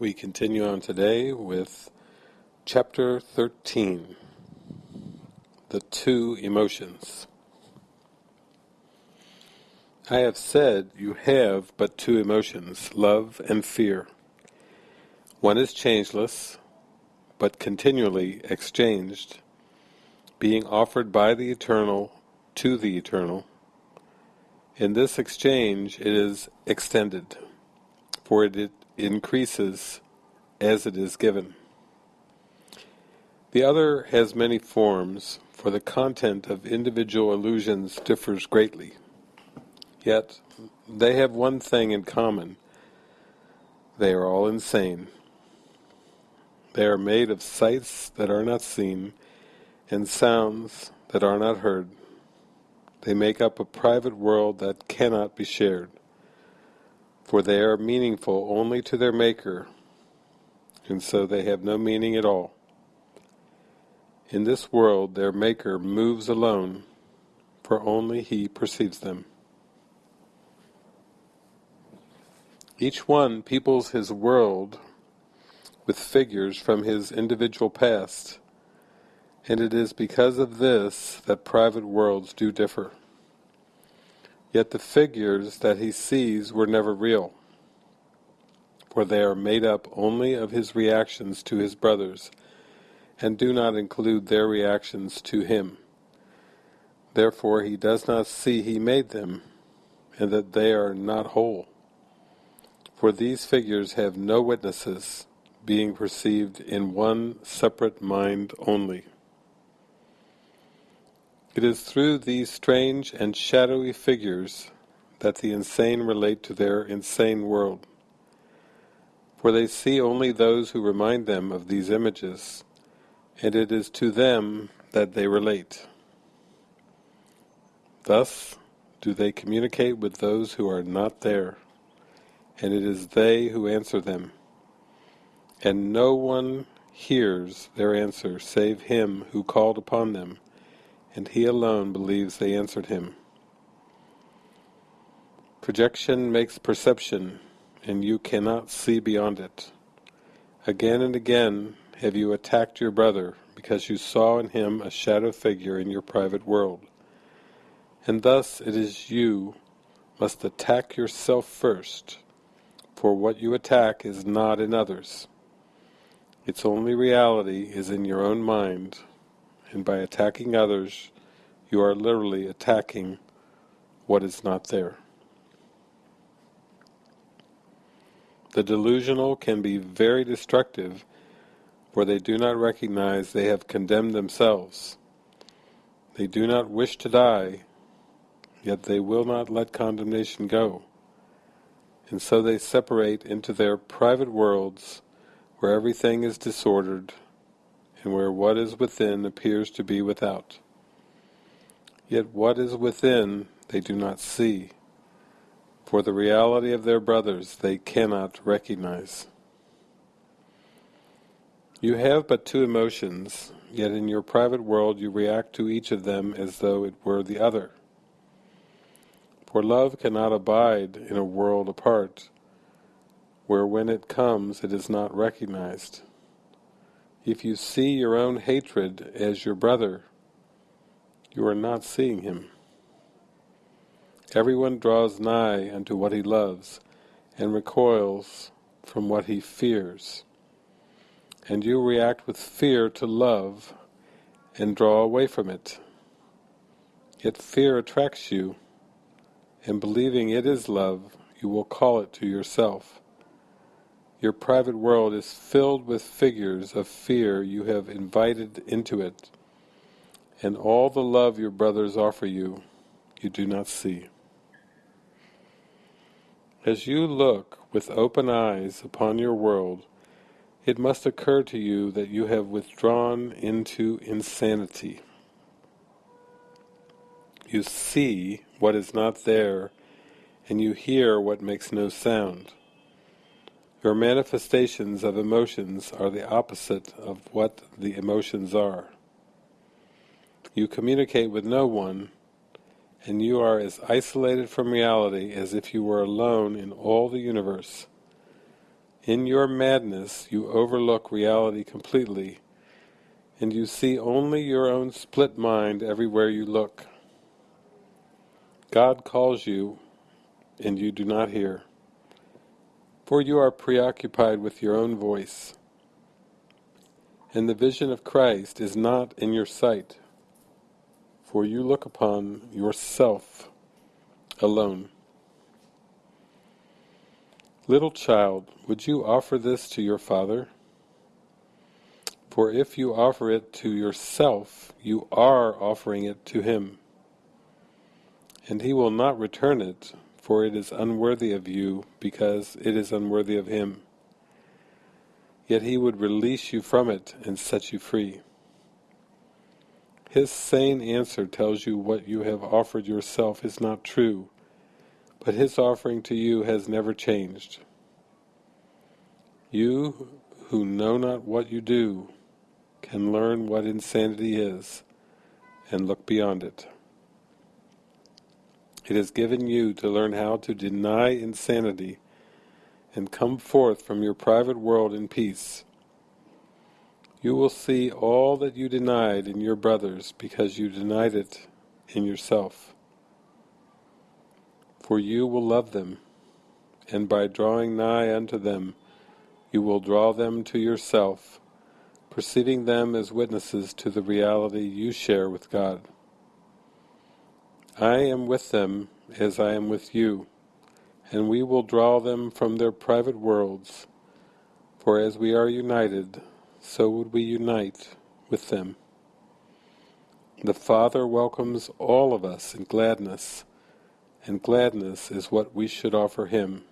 We continue on today with chapter 13, the two emotions. I have said you have but two emotions, love and fear. One is changeless, but continually exchanged, being offered by the Eternal to the Eternal. In this exchange it is extended, for it increases as it is given. The other has many forms, for the content of individual illusions differs greatly. Yet they have one thing in common. They are all insane. They are made of sights that are not seen, and sounds that are not heard. They make up a private world that cannot be shared, for they are meaningful only to their Maker, and so they have no meaning at all. In this world their Maker moves alone, for only He perceives them. Each one peoples his world with figures from his individual past, and it is because of this that private worlds do differ. Yet the figures that he sees were never real, for they are made up only of his reactions to his brothers, and do not include their reactions to him. Therefore he does not see he made them, and that they are not whole. For these figures have no witnesses, being perceived in one separate mind only. It is through these strange and shadowy figures that the insane relate to their insane world. For they see only those who remind them of these images, and it is to them that they relate. Thus do they communicate with those who are not there, and it is they who answer them and no one hears their answer save him who called upon them, and he alone believes they answered him. Projection makes perception, and you cannot see beyond it. Again and again have you attacked your brother, because you saw in him a shadow figure in your private world. And thus it is you must attack yourself first, for what you attack is not in others. Its only reality is in your own mind, and by attacking others, you are literally attacking what is not there. The delusional can be very destructive, for they do not recognize they have condemned themselves. They do not wish to die, yet they will not let condemnation go. And so they separate into their private worlds where everything is disordered, and where what is within appears to be without. Yet what is within they do not see, for the reality of their brothers they cannot recognize. You have but two emotions, yet in your private world you react to each of them as though it were the other. For love cannot abide in a world apart, where when it comes it is not recognized. If you see your own hatred as your brother, you are not seeing him. Everyone draws nigh unto what he loves, and recoils from what he fears. And you react with fear to love, and draw away from it. Yet fear attracts you, and believing it is love, you will call it to yourself. Your private world is filled with figures of fear you have invited into it, and all the love your brothers offer you, you do not see. As you look with open eyes upon your world, it must occur to you that you have withdrawn into insanity. You see what is not there, and you hear what makes no sound. Your manifestations of emotions are the opposite of what the emotions are. You communicate with no one, and you are as isolated from reality as if you were alone in all the universe. In your madness you overlook reality completely, and you see only your own split mind everywhere you look. God calls you, and you do not hear, for you are preoccupied with your own voice, and the vision of Christ is not in your sight, for you look upon yourself alone. Little child, would you offer this to your Father? For if you offer it to yourself, you are offering it to Him. And He will not return it, for it is unworthy of you, because it is unworthy of Him. Yet He would release you from it and set you free. His sane answer tells you what you have offered yourself is not true, but his offering to you has never changed. You who know not what you do can learn what insanity is and look beyond it. It is given you to learn how to deny insanity and come forth from your private world in peace. You will see all that you denied in your brothers because you denied it in yourself for you will love them, and by drawing nigh unto them you will draw them to yourself, perceiving them as witnesses to the reality you share with God. I am with them as I am with you, and we will draw them from their private worlds, for as we are united, so would we unite with them. The Father welcomes all of us in gladness, and gladness is what we should offer him.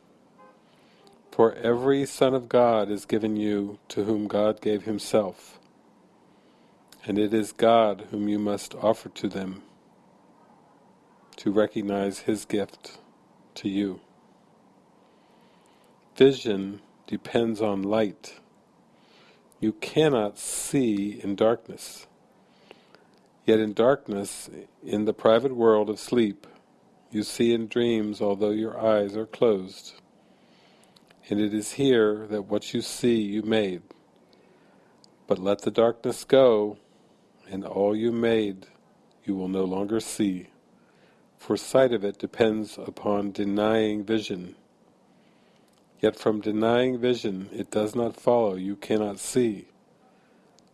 For every Son of God is given you to whom God gave himself, and it is God whom you must offer to them to recognize his gift to you. Vision depends on light. You cannot see in darkness. Yet in darkness, in the private world of sleep, you see in dreams although your eyes are closed. And it is here that what you see you made. But let the darkness go, and all you made you will no longer see. For sight of it depends upon denying vision. Yet from denying vision it does not follow you cannot see.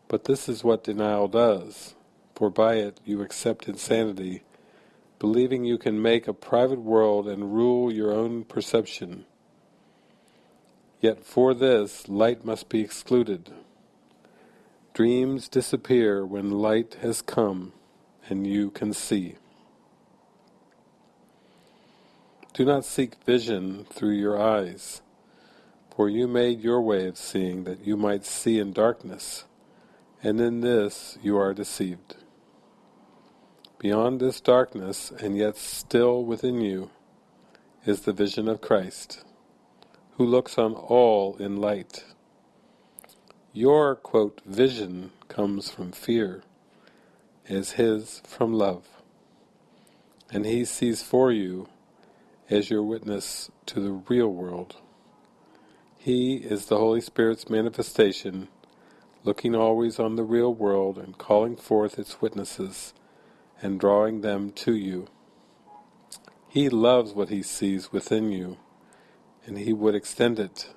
But this is what denial does, for by it you accept insanity believing you can make a private world and rule your own perception. Yet for this, light must be excluded. Dreams disappear when light has come and you can see. Do not seek vision through your eyes, for you made your way of seeing that you might see in darkness, and in this you are deceived. Beyond this darkness, and yet still within you, is the vision of Christ, who looks on all in light. Your, quote, vision comes from fear, is his from love. And he sees for you as your witness to the real world. He is the Holy Spirit's manifestation, looking always on the real world and calling forth its witnesses and drawing them to you. He loves what he sees within you, and he would extend it.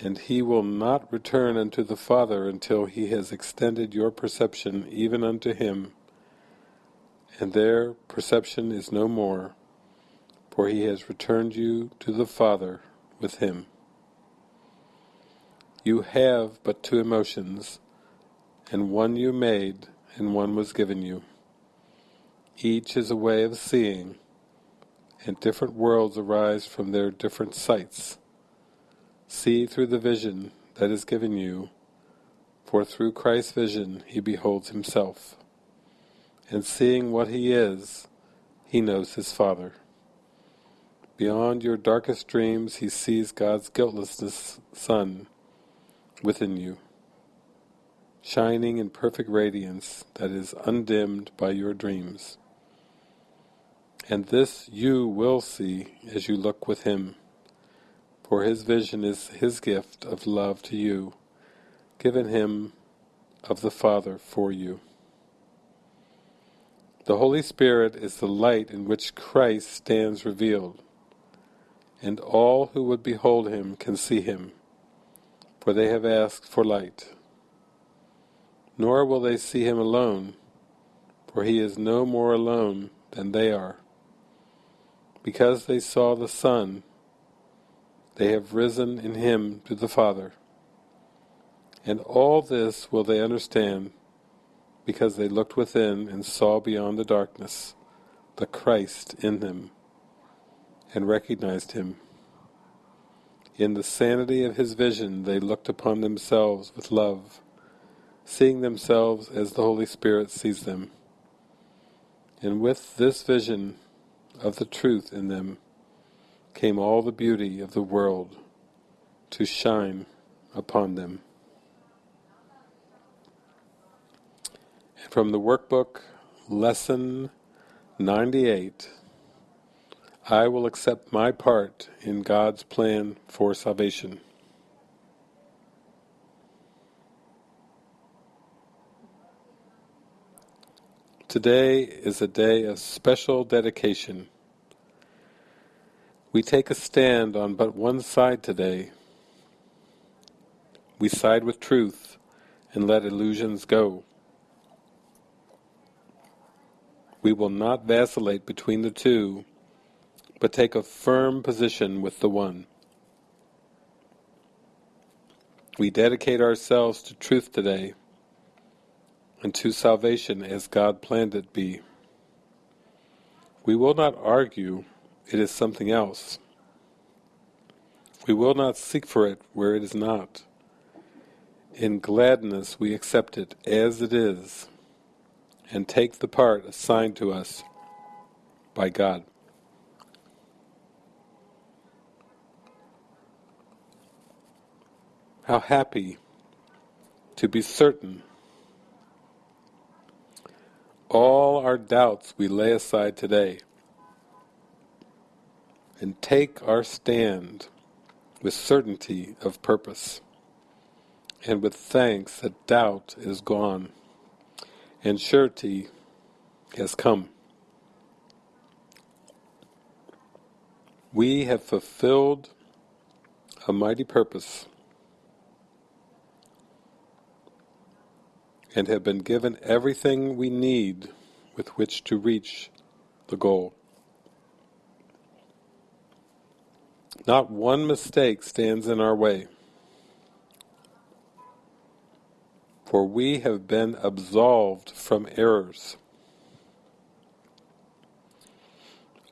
And he will not return unto the Father until he has extended your perception even unto him, and their perception is no more, for he has returned you to the Father with him. You have but two emotions, and one you made, and one was given you. Each is a way of seeing, and different worlds arise from their different sights. See through the vision that is given you, for through Christ's vision he beholds himself. And seeing what he is, he knows his Father. Beyond your darkest dreams he sees God's guiltlessness Son within you, shining in perfect radiance that is undimmed by your dreams. And this you will see as you look with him, for his vision is his gift of love to you, given him of the Father for you. The Holy Spirit is the light in which Christ stands revealed, and all who would behold him can see him, for they have asked for light. Nor will they see him alone, for he is no more alone than they are. Because they saw the Son, they have risen in him to the Father. And all this will they understand, because they looked within and saw beyond the darkness the Christ in them, and recognized him. In the sanity of his vision they looked upon themselves with love, seeing themselves as the Holy Spirit sees them. And with this vision of the truth in them came all the beauty of the world to shine upon them. From the workbook, Lesson 98, I will accept my part in God's plan for salvation. Today is a day of special dedication. We take a stand on but one side today. We side with truth and let illusions go. We will not vacillate between the two, but take a firm position with the one. We dedicate ourselves to truth today and to salvation as God planned it be. We will not argue, it is something else. We will not seek for it where it is not. In gladness we accept it as it is, and take the part assigned to us by God. How happy to be certain all our doubts we lay aside today and take our stand with certainty of purpose and with thanks that doubt is gone and surety has come. We have fulfilled a mighty purpose and have been given everything we need with which to reach the goal. Not one mistake stands in our way, for we have been absolved from errors.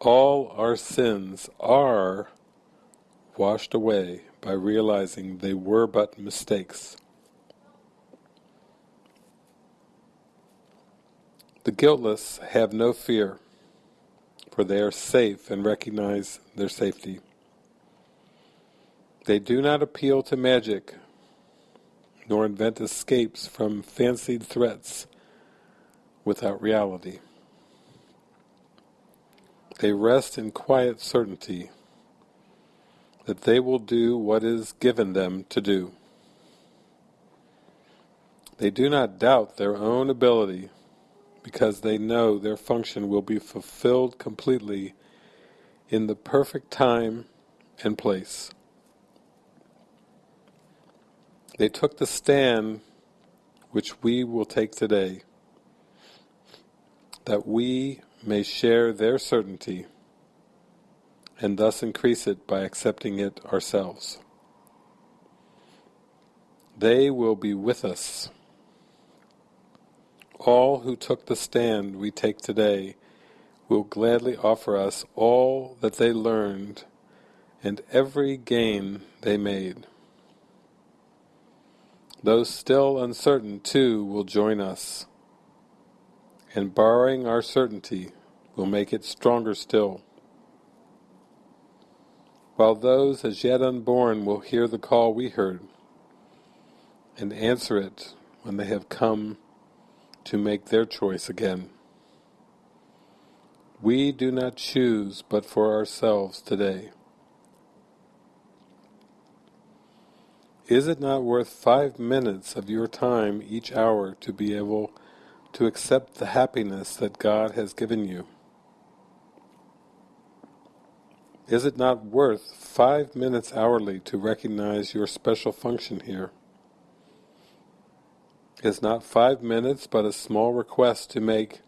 All our sins are washed away by realizing they were but mistakes. The guiltless have no fear, for they are safe and recognize their safety. They do not appeal to magic, nor invent escapes from fancied threats without reality. They rest in quiet certainty that they will do what is given them to do. They do not doubt their own ability because they know their function will be fulfilled completely in the perfect time and place. They took the stand which we will take today, that we may share their certainty and thus increase it by accepting it ourselves. They will be with us all who took the stand we take today will gladly offer us all that they learned and every gain they made. Those still uncertain too will join us, and borrowing our certainty will make it stronger still. While those as yet unborn will hear the call we heard, and answer it when they have come to make their choice again. We do not choose but for ourselves today. Is it not worth five minutes of your time each hour to be able to accept the happiness that God has given you? Is it not worth five minutes hourly to recognize your special function here? Is not five minutes but a small request to make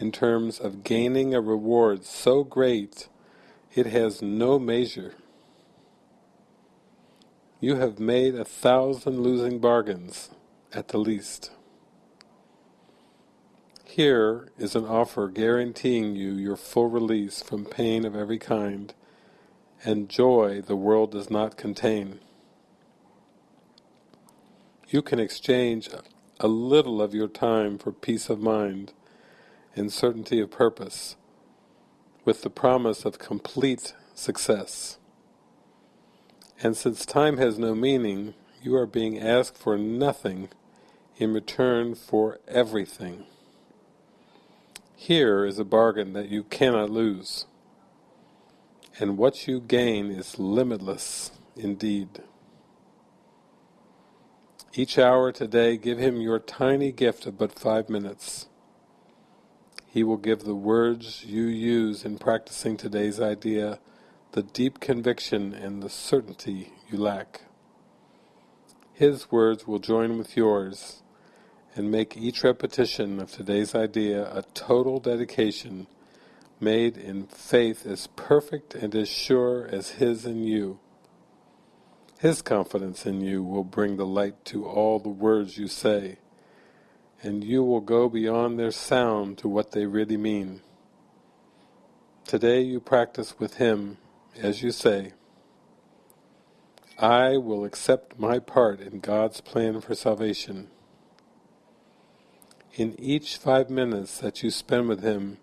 in terms of gaining a reward so great it has no measure? You have made a thousand losing bargains, at the least. Here is an offer guaranteeing you your full release from pain of every kind, and joy the world does not contain. You can exchange a little of your time for peace of mind and certainty of purpose, with the promise of complete success. And since time has no meaning, you are being asked for nothing in return for everything. Here is a bargain that you cannot lose, and what you gain is limitless indeed. Each hour today give him your tiny gift of but five minutes. He will give the words you use in practicing today's idea the deep conviction and the certainty you lack. His words will join with yours and make each repetition of today's idea a total dedication made in faith as perfect and as sure as His in you. His confidence in you will bring the light to all the words you say, and you will go beyond their sound to what they really mean. Today you practice with Him as you say, I will accept my part in God's plan for salvation in each five minutes that you spend with Him,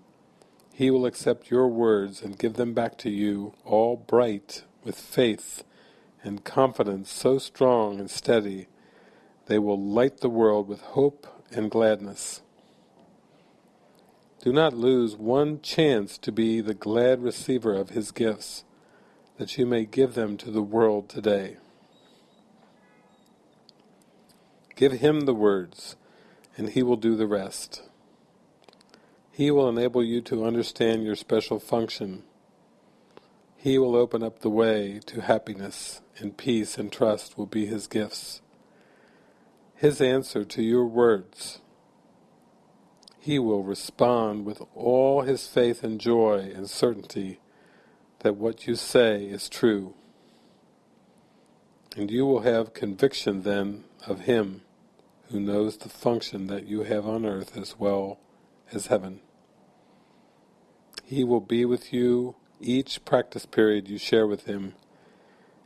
He will accept your words and give them back to you, all bright with faith and confidence so strong and steady, they will light the world with hope and gladness. Do not lose one chance to be the glad receiver of His gifts, that you may give them to the world today. Give Him the words, and He will do the rest. He will enable you to understand your special function. He will open up the way to happiness, and peace and trust will be His gifts. His answer to your words. He will respond with all His faith and joy and certainty that what you say is true. And you will have conviction then of Him who knows the function that you have on earth as well as heaven. He will be with you each practice period you share with Him,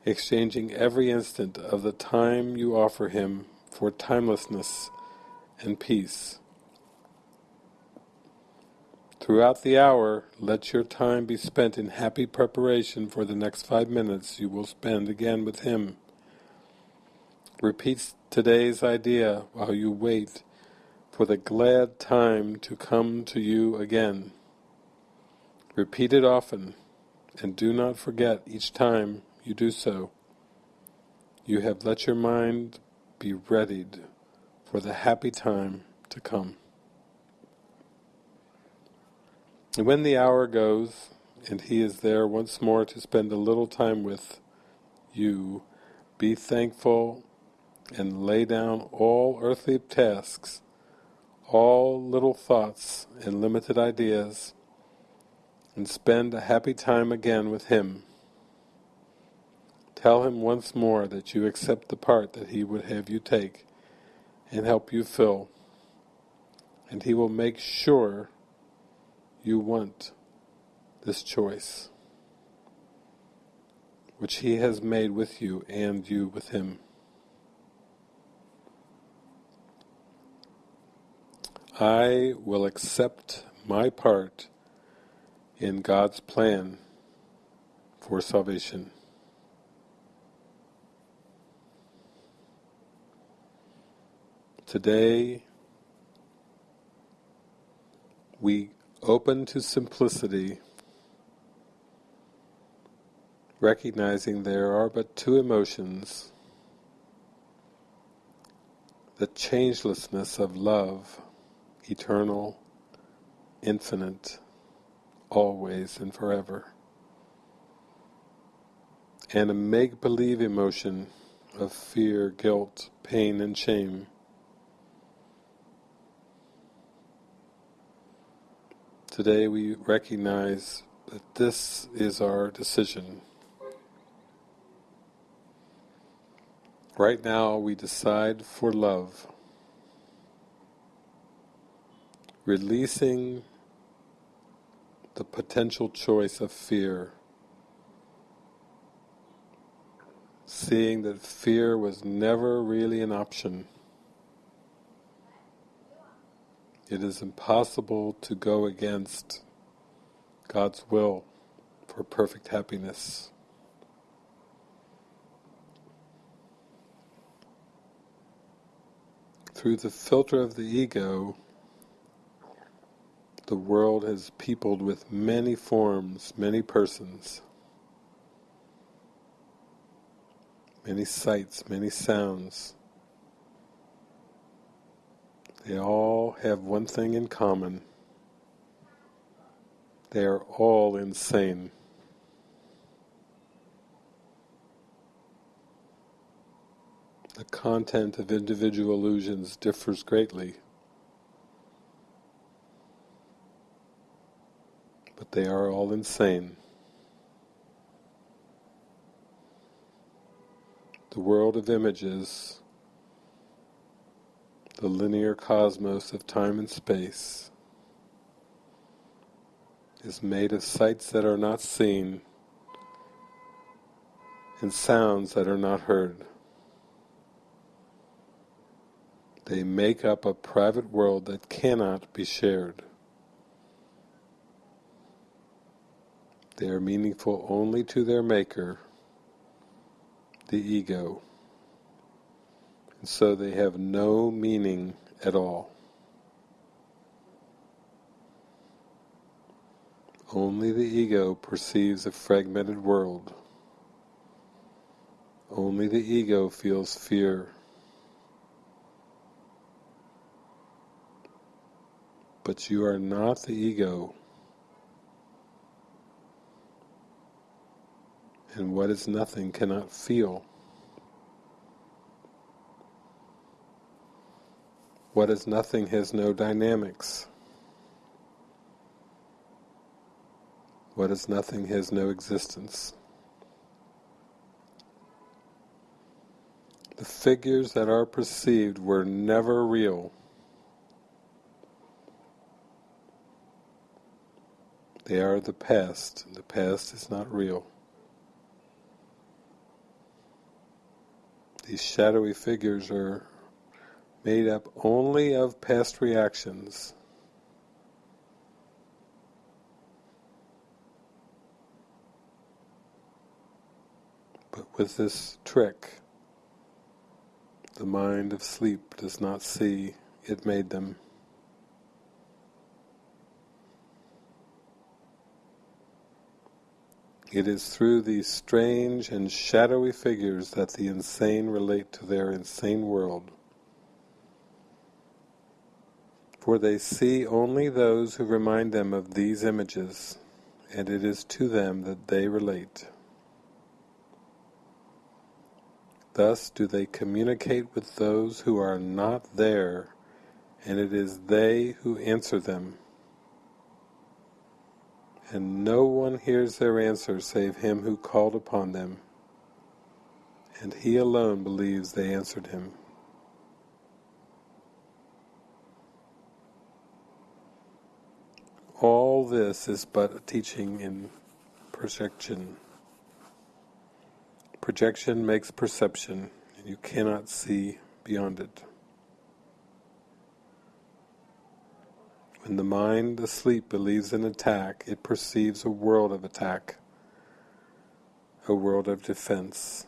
exchanging every instant of the time you offer Him for timelessness and peace. Throughout the hour, let your time be spent in happy preparation for the next five minutes you will spend again with Him. Repeat today's idea while you wait for the glad time to come to you again. Repeat it often, and do not forget each time you do so. You have let your mind be readied for the happy time to come. And when the hour goes, and he is there once more to spend a little time with you, be thankful and lay down all earthly tasks, all little thoughts and limited ideas, and spend a happy time again with Him. Tell Him once more that you accept the part that He would have you take and help you fill, and He will make sure you want this choice, which He has made with you and you with Him. I will accept my part in God's plan for salvation. Today, we open to simplicity, recognizing there are but two emotions, the changelessness of love, eternal, infinite, always and forever. And a make-believe emotion of fear, guilt, pain and shame. Today we recognize that this is our decision. Right now we decide for love, releasing the potential choice of fear, seeing that fear was never really an option. It is impossible to go against God's will for perfect happiness. Through the filter of the ego, the world is peopled with many forms, many persons, many sights, many sounds. They all have one thing in common. They are all insane. The content of individual illusions differs greatly, but they are all insane. The world of images, the linear cosmos of time and space, is made of sights that are not seen and sounds that are not heard. They make up a private world that cannot be shared. They are meaningful only to their maker, the ego, and so they have no meaning at all. Only the ego perceives a fragmented world. Only the ego feels fear. but you are not the ego. And what is nothing cannot feel. What is nothing has no dynamics. What is nothing has no existence. The figures that are perceived were never real. They are the past. The past is not real. These shadowy figures are made up only of past reactions. But with this trick, the mind of sleep does not see it made them. It is through these strange and shadowy figures that the insane relate to their insane world. For they see only those who remind them of these images, and it is to them that they relate. Thus do they communicate with those who are not there, and it is they who answer them and no one hears their answer save him who called upon them, and he alone believes they answered him. All this is but a teaching in projection. Projection makes perception, and you cannot see beyond it. When the mind asleep believes in attack, it perceives a world of attack, a world of defense.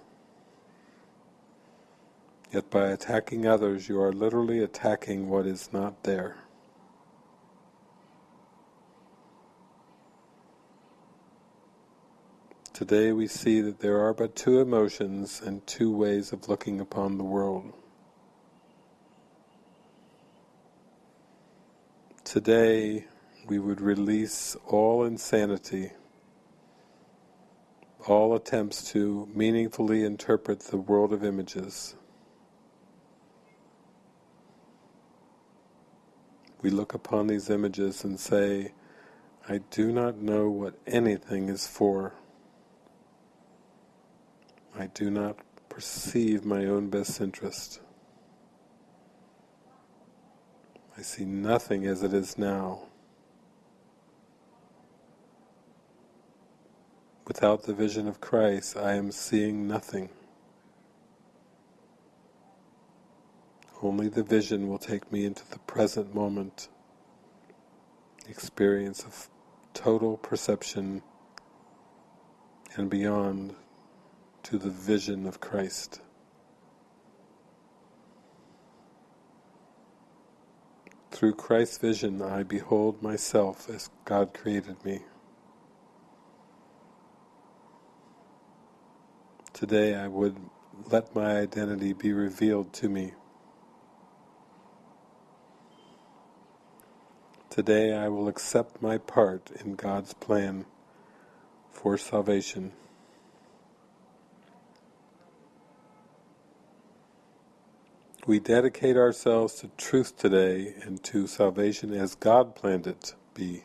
Yet by attacking others, you are literally attacking what is not there. Today we see that there are but two emotions and two ways of looking upon the world. Today we would release all insanity, all attempts to meaningfully interpret the world of images. We look upon these images and say, I do not know what anything is for. I do not perceive my own best interest. I see nothing as it is now. Without the vision of Christ, I am seeing nothing. Only the vision will take me into the present moment, experience of total perception and beyond to the vision of Christ. Through Christ's vision I behold myself as God created me. Today I would let my identity be revealed to me. Today I will accept my part in God's plan for salvation. We dedicate ourselves to truth today and to salvation as God planned it to be.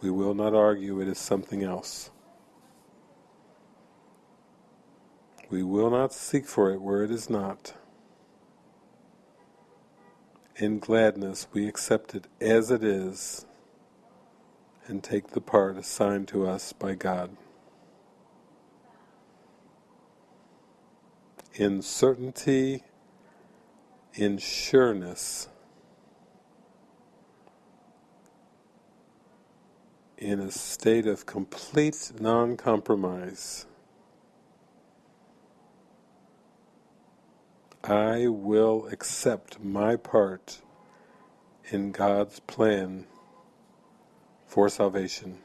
We will not argue it is something else. We will not seek for it where it is not. In gladness we accept it as it is and take the part assigned to us by God. In certainty, in sureness, in a state of complete non-compromise. I will accept my part in God's plan for salvation.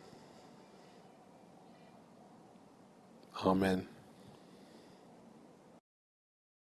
Amen.